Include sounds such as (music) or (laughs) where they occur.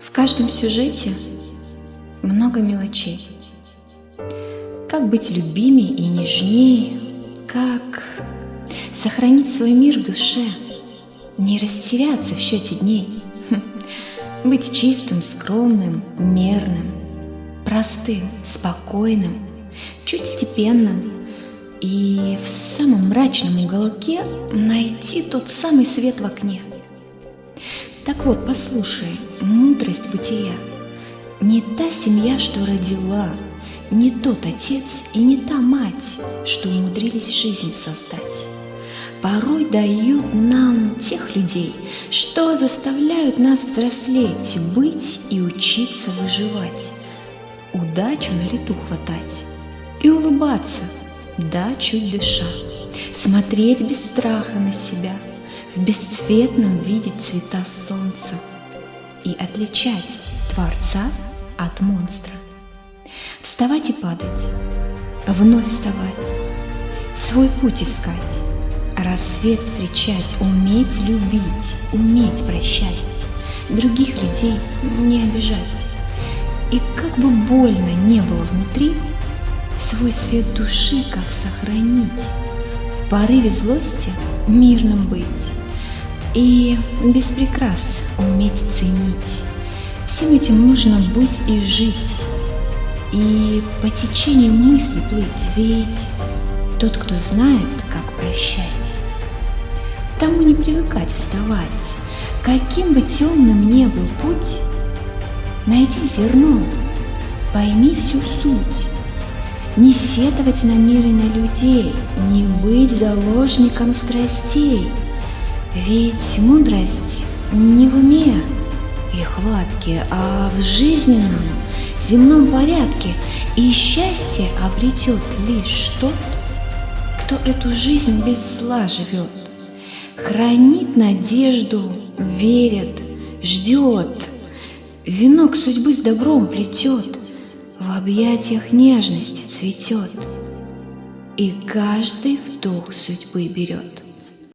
В каждом сюжете много мелочей. Как быть любимее и нежнее, как сохранить свой мир в душе, не растеряться в счете дней, (laughs) быть чистым, скромным, мерным, простым, спокойным, чуть степенным и в самом мрачном уголке найти тот самый свет в окне. Так вот, послушай, мудрость бытия. Не та семья, что родила, не тот отец и не та мать, что умудрились жизнь создать. Порой дают нам тех людей, что заставляют нас взрослеть, быть и учиться выживать, удачу на лету хватать и улыбаться, да, чуть дыша, смотреть без страха на себя, в бесцветном видеть цвета солнца и отличать Творца от монстра. Вставать и падать, вновь вставать, свой путь искать, рассвет встречать, уметь любить, уметь прощать, других людей не обижать. И как бы больно не было внутри, свой свет души как сохранить, в порыве злости мирным быть и без прикрас уметь ценить. Всем этим нужно быть и жить, и по течению мысли плыть, ведь тот, кто знает, как прощать, тому не привыкать вставать, каким бы темным ни был путь, найти зерно, пойми всю суть, не сетовать на мир и на людей, не быть заложником страстей, ведь мудрость не в уме и хватке, а в жизненном, земном порядке, и счастье обретет лишь тот, кто эту жизнь без зла живет, хранит надежду, верит, ждет, венок судьбы с добром плетет, в объятиях нежности цветет, и каждый вдох судьбы берет.